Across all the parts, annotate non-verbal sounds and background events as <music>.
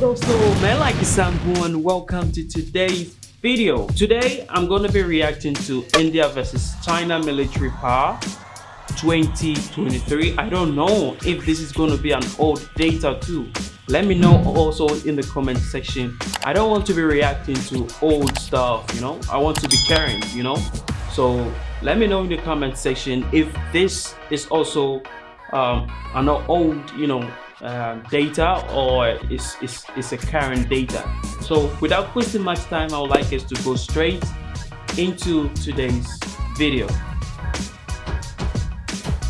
dosto, Mela Kisambu and welcome to today's video. Today I'm going to be reacting to India versus China military power 2023. I don't know if this is going to be an old data too. Let me know also in the comment section. I don't want to be reacting to old stuff, you know. I want to be caring, you know. So let me know in the comment section if this is also um, an old, you know, uh, data or is, is, is a current data. So without wasting much time, I would like us to go straight into today's video.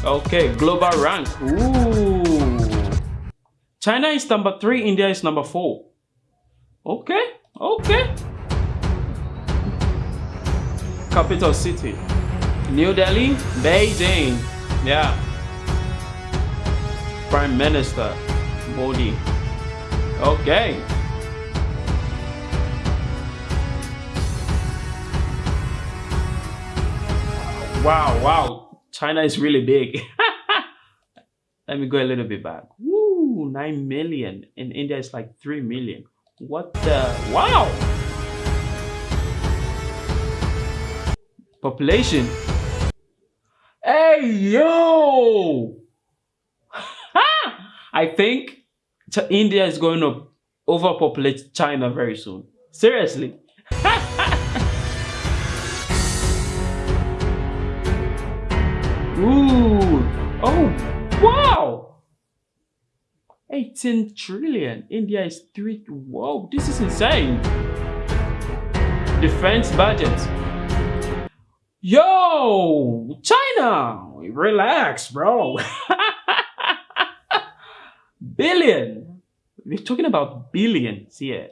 Okay, global rank. Ooh. China is number three, India is number four. Okay, okay. Capital city. New Delhi, Beijing. Yeah. Prime Minister Modi. Okay. Wow, wow. China is really big. <laughs> Let me go a little bit back. Woo, 9 million. In India, it's like 3 million. What the? Wow. Population. Hey, yo. I think India is going to overpopulate China very soon. Seriously. <laughs> Ooh. Oh, wow. 18 trillion. India is 3. Whoa, this is insane. Defense budget. Yo, China. Relax, bro. <laughs> Billion. We're talking about billions here.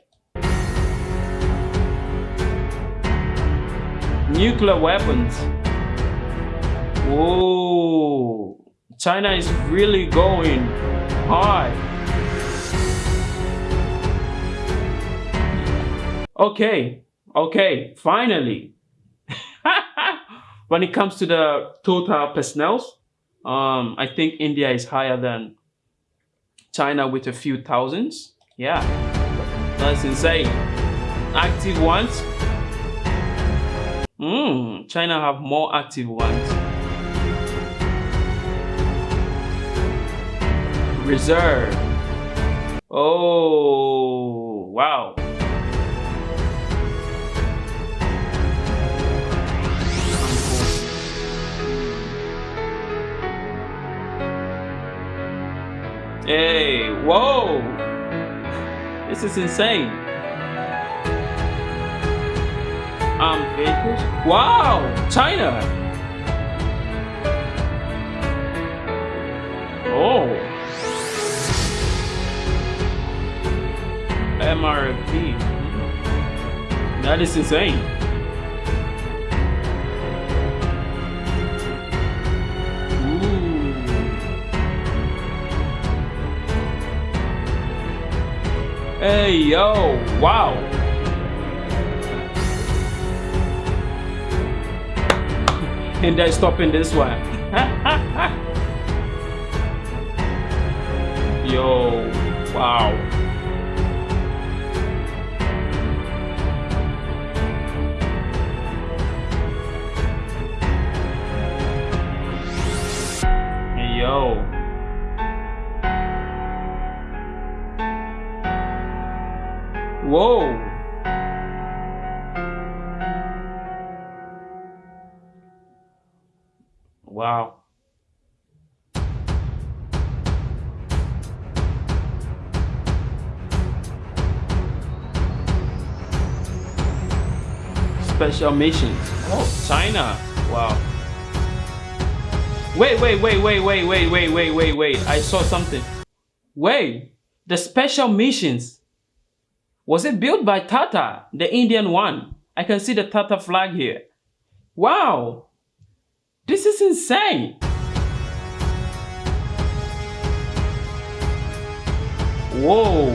Nuclear weapons. Whoa. China is really going high. Okay, okay, finally. <laughs> when it comes to the total personnel, um, I think India is higher than China with a few thousands. Yeah, that's insane. Active ones. Hmm, China have more active ones. Reserve. Oh, wow. Hey, whoa! This is insane. Um, vehicles? Wow! China! Oh! MRP. That is insane. Hey, yo, wow. <laughs> and they're stopping this one. <laughs> yo, wow. yo. Whoa! Wow. Special missions. Oh, China. Wow. Wait, wait, wait, wait, wait, wait, wait, wait, wait, wait. I saw something. Wait. The special missions was it built by Tata, the Indian one? I can see the Tata flag here. Wow! This is insane! Whoa!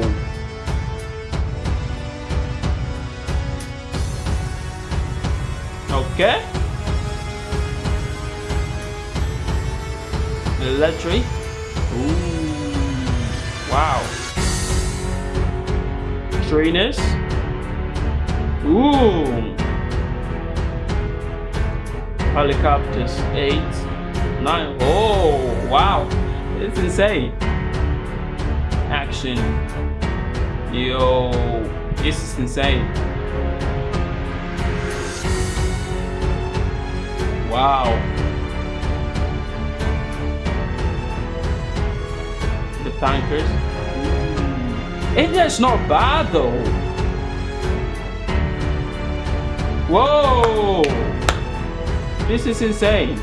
Okay. Electric. Ooh. Wow. Trainers. Ooh. Helicopters, eight, nine. Oh, wow. It's insane. Action. Yo, this is insane. Wow. The tankers. India's not bad though. Whoa! This is insane.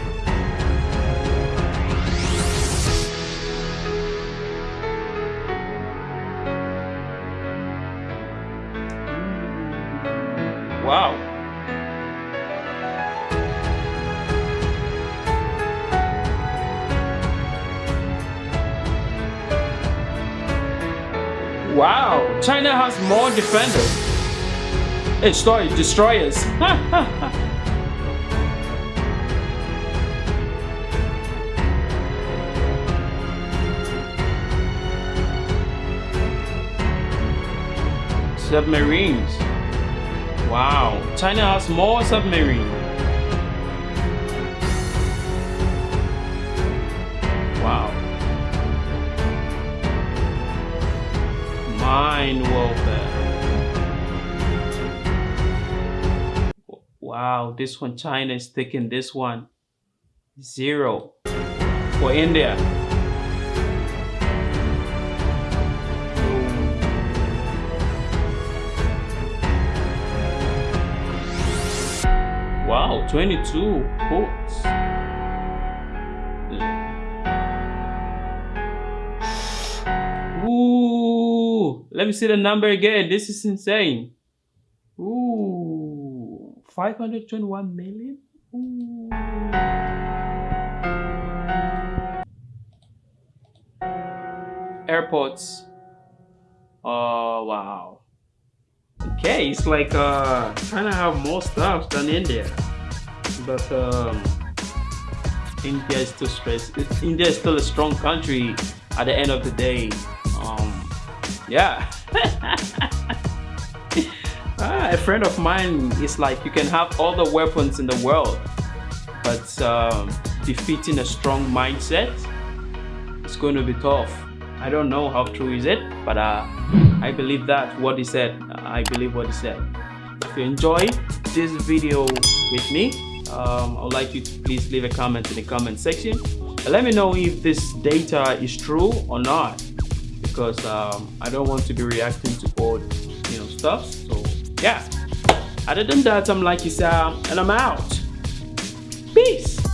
Wow, China has more defenders. It's sorry, destroyers. <laughs> Submarines. Wow, China has more submarines. Mine warfare. Wow, this one, China is taking this one. Zero for India. Wow, 22 ports. Let me see the number again. This is insane. Ooh, 521 million? Ooh. Airports. Oh, wow. Okay, it's like uh, trying to have more stuff than India. But um, India is still stressed. India is still a strong country at the end of the day. Um, yeah. <laughs> ah, a friend of mine is like, you can have all the weapons in the world, but um, defeating a strong mindset, it's going to be tough. I don't know how true is it, but uh, I believe that what he said. I believe what he said. If you enjoy this video with me, um, I would like you to please leave a comment in the comment section. And let me know if this data is true or not, because um, I don't want to be reacting to old, you know, stuff. So yeah. Other than that, I'm like you Isa, and I'm out. Peace.